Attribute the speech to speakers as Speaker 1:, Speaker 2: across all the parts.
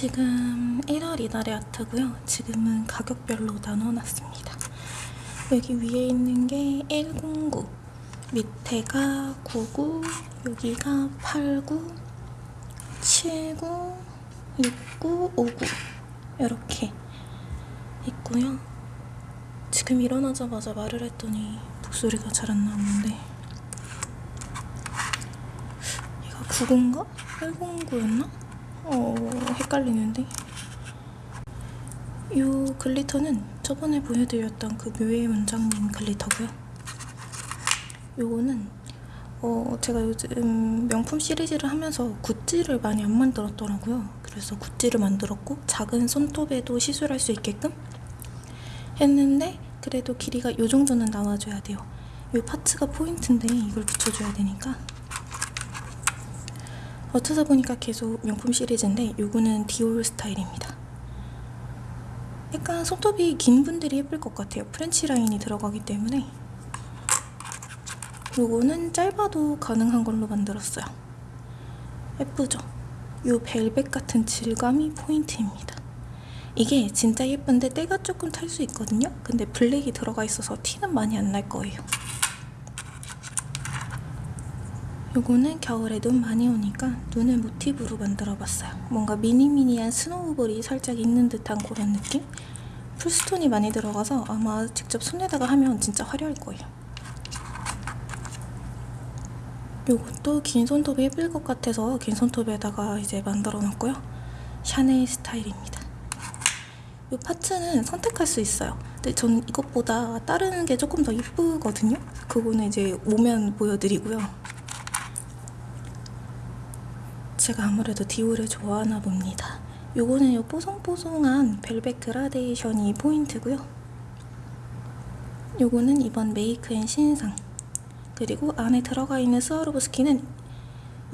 Speaker 1: 지금 1월 이달의 아트고요. 지금은 가격별로 나눠놨습니다. 여기 위에 있는 게 109, 밑에가 99, 여기가 89, 79, 69, 59 이렇게 있고요. 지금 일어나자마자 말을 했더니 목소리가 잘 안 나오는데 얘가 9인가? 109였나? 어 헷갈리는데? 이 glitter는 저번에 보여드렸던 그 묘의 원장님 glitter고요. 요거는 어 제가 요즘 명품 시리즈를 하면서 굿즈를 많이 안 만들었더라고요. 그래서 굿즈를 만들었고 작은 손톱에도 시술할 수 있게끔 했는데 그래도 길이가 요 정도는 나와줘야 돼요. 이 parts가 포인트인데 이걸 붙여줘야 되니까 어쩌다 보니까 계속 명품 시리즈인데 요거는 디올 스타일입니다. 약간 손톱이 긴 분들이 예쁠 것 같아요. French 라인이 들어가기 때문에 요거는 짧아도 가능한 걸로 만들었어요. 예쁘죠? 요 벨벳 같은 질감이 포인트입니다. 이게 진짜 예쁜데 때가 조금 탈 수 있거든요? 근데 블랙이 들어가 있어서 티는 많이 안 날 거예요. 요거는 겨울에 눈 많이 오니까 눈을 모티브로 만들어봤어요. 뭔가 미니미니한 snowball이 살짝 있는 듯한 그런 느낌? full stone이 많이 들어가서 아마 직접 손에다가 하면 진짜 화려할 거예요. 요것도 긴 손톱이 예쁠 것 같아서 긴 손톱에다가 이제 만들어 놨고요. 샤넬 스타일입니다. 이 parts는 선택할 수 있어요. 근데 전 이것보다 다른 게 조금 더 예쁘거든요. 그거는 이제 오면 보여드리고요. 제가 아무래도 디올을 좋아하나 봅니다. 요거는 요 뽀송뽀송한 벨벳 그라데이션이 포인트고요. 요거는 이번 메이크앤 신상 그리고 안에 들어가 있는 스와로브스키는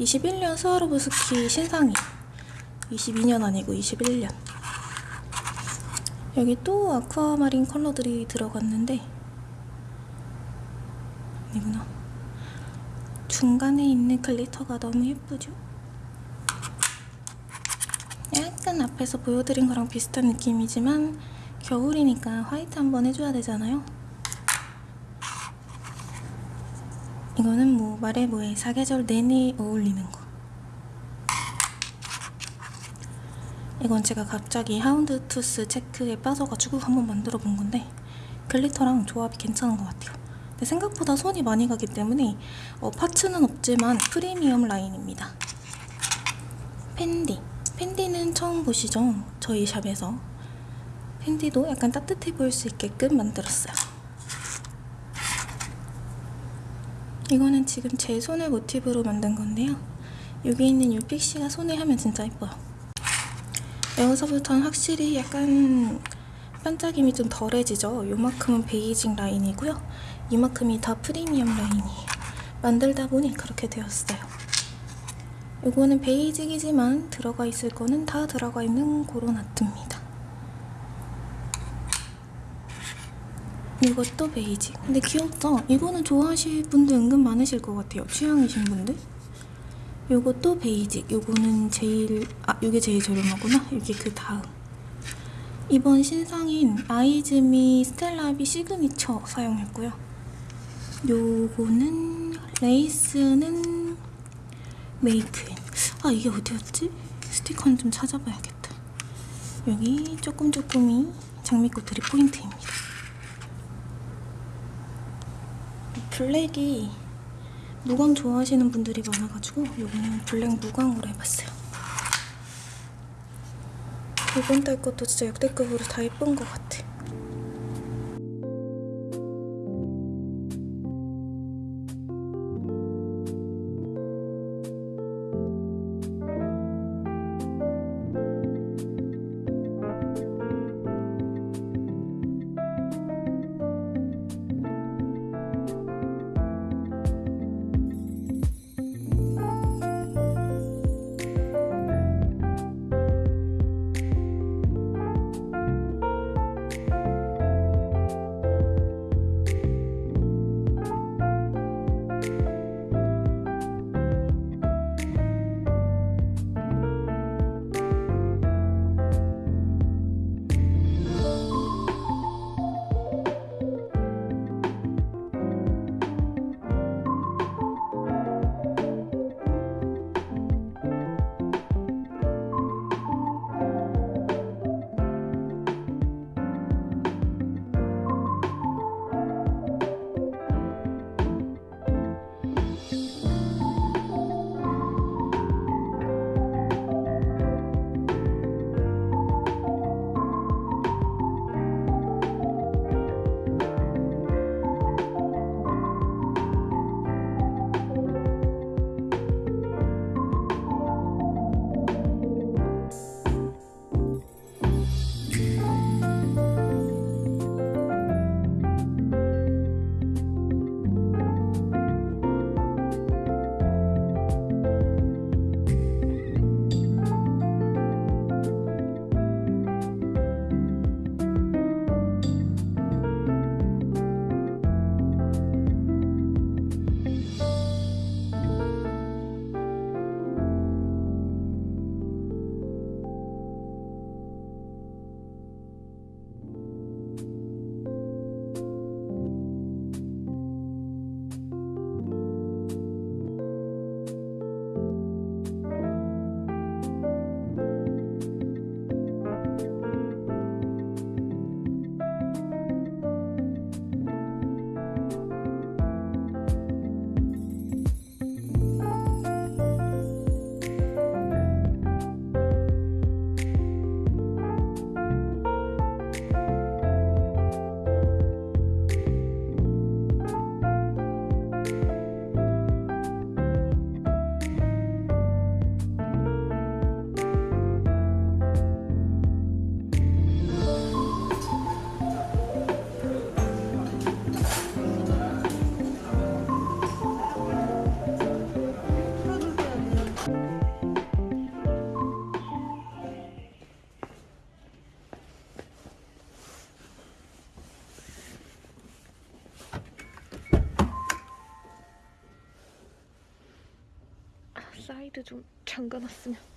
Speaker 1: 21년 스와로브스키 신상이 22년 아니고 21년 여기 또 아쿠아마린 컬러들이 들어갔는데 이구나 중간에 있는 글리터가 너무 예쁘죠? 약간 앞에서 보여드린 거랑 비슷한 느낌이지만 겨울이니까 화이트 한번 해줘야 되잖아요. 이거는 뭐 말해 뭐해 사계절 내내 어울리는 거. 이건 제가 갑자기 houndstooth 체크에 빠져가지고 한번 만들어 본 건데 glitter랑 조합이 괜찮은 것 같아요. 근데 생각보다 손이 많이 가기 때문에 어, parts는 없지만 프리미엄 라인입니다. 펜디 펜디는 처음 보시죠? 저희 샵에서. 펜디도 약간 따뜻해 보일 수 있게끔 만들었어요. 이거는 지금 제 손을 모티브로 만든 건데요. 여기 있는 이 pixie가 손에 하면 진짜 예뻐요. 여기서부터는 확실히 약간 반짝임이 좀 덜해지죠? 요만큼은 basic 라인이고요. 이만큼이 다 프리미엄 라인이에요 만들다 보니 그렇게 되었어요 이거는 basic이지만 들어가 있을 거는 다 들어가 있는 그런 아트입니다. 이것도 basic. 근데 귀엽죠? 이거는 좋아하실 분들 은근 많으실 것 같아요. 취향이신 분들. 이것도 basic. 이거는 제일 아 이게 제일 저렴하구나. 이게 그 다음. 이번 신상인 아이즈미 스텔라비 시그니처 사용했고요. 요거는 레이스는 메이크앤 아 이게 어디였지? 스티커는 좀 찾아봐야겠다. 여기 조금 조금이 장미꽃들이 포인트입니다. 블랙이 무광 좋아하시는 분들이 많아가지고 여기는 블랙 무광으로 해봤어요. 이번 달 것도 진짜 역대급으로 다 예쁜 것 같아
Speaker 2: 좀 잠가놨으면.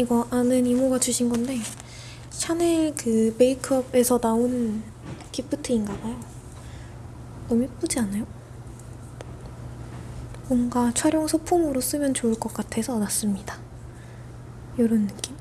Speaker 2: 이거 아는 이모가 주신 건데 샤넬 그 메이크업에서 나온 기프트인가봐요. 너무 예쁘지 않아요? 뭔가 촬영 소품으로 쓰면 좋을 것 같아서 놨습니다. 이런 느낌?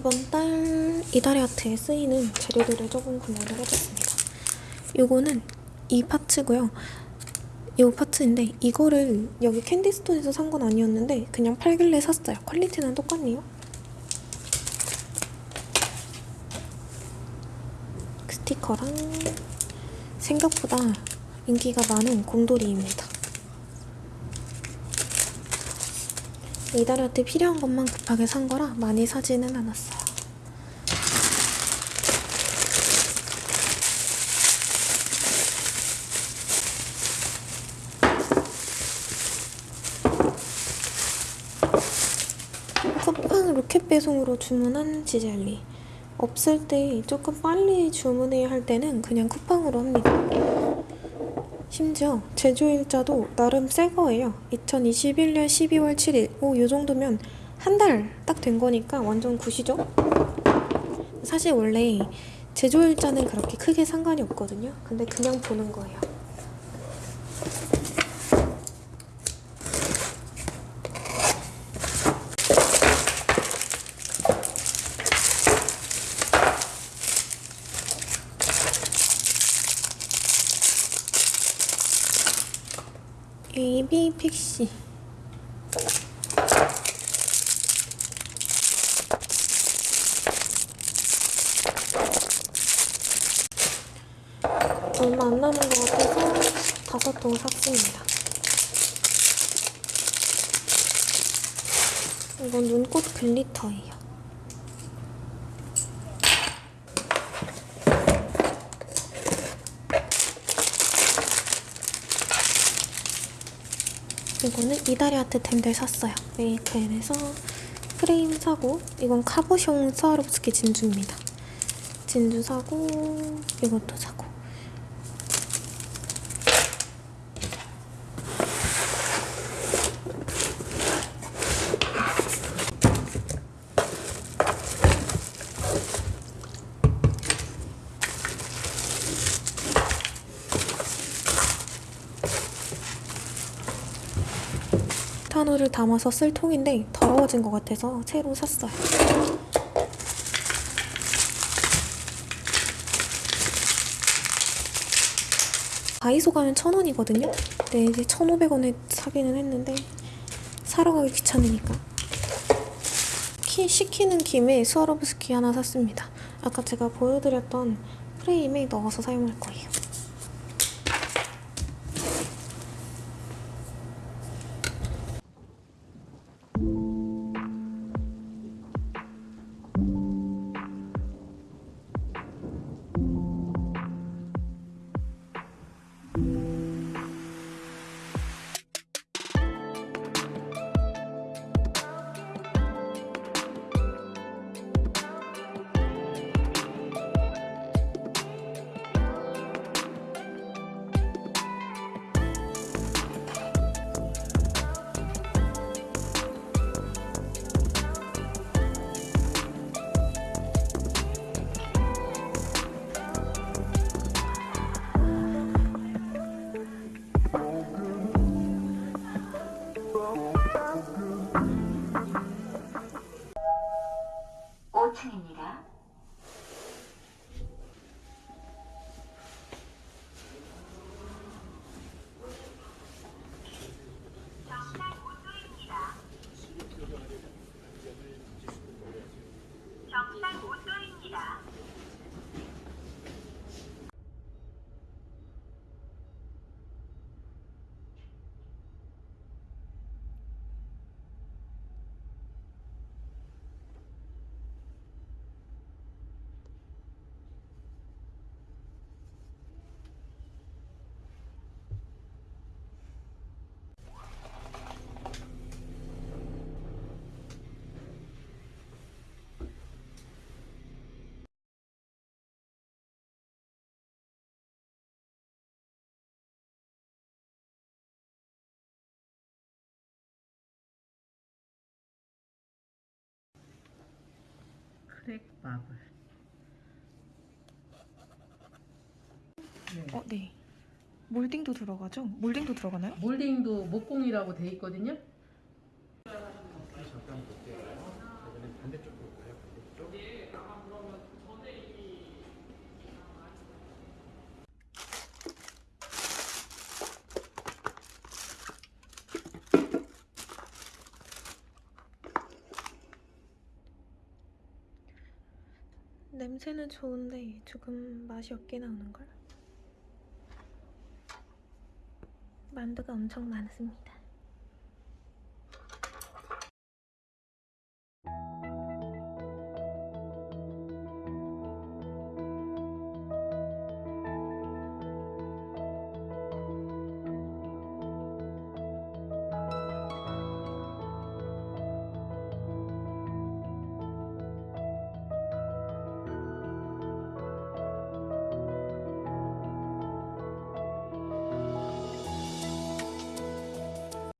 Speaker 2: 이번 달 이달의 아트에 쓰이는 재료들을 조금 구매를 해봤습니다. 요거는 이 파츠고요. 이 파츠인데 이거를 여기 캔디스톤에서 산 건 아니었는데 그냥 팔길래 샀어요. 퀄리티는 똑같네요. 스티커랑 생각보다 인기가 많은 곰돌이입니다. 이달한테 필요한 것만 급하게 산 거라 많이 사지는 않았어요. 쿠팡 로켓 배송으로 주문한 지젤리 없을 때 조금 빨리 주문해야 할 때는 그냥 쿠팡으로 합니다. 심지어 제조 일자도 나름 새 거예요. 2021년 12월 7일. 오, 요 정도면 한 달 딱 된 거니까 완전 굿이죠? 사실 원래 제조 일자는 그렇게 크게 상관이 없거든요. 근데 그냥 보는 거예요. AB 픽시 얼마 안 남은 것 같아서 다섯 통 샀습니다. 이건 눈꽃 글리터예요. 이거는 이달의 아트 템들 샀어요. 메이크앤에서 프레임 사고 이건 카보숑 스와로브스키 진주입니다. 진주 사고 이것도 사고 탄호를 담아서 쓸 통인데 더러워진 것 같아서 새로 샀어요. 다이소 가면 천 원이거든요. 근데 이제 천오백 원에 사기는 했는데 사러 가기 귀찮으니까 키 시키는 김에 스와로브스키 하나 샀습니다. 아까 제가 보여드렸던 프레임에 넣어서 사용할 거예요.
Speaker 3: 오
Speaker 4: 크랙 마블. 네.
Speaker 1: 어, 네. 몰딩도 들어가죠? 몰딩도 들어가나요?
Speaker 4: 몰딩도 목공이라고 돼 있거든요.
Speaker 2: 냄새는 좋은데 조금 맛이 없게 나오는걸? 만두가 엄청 많습니다.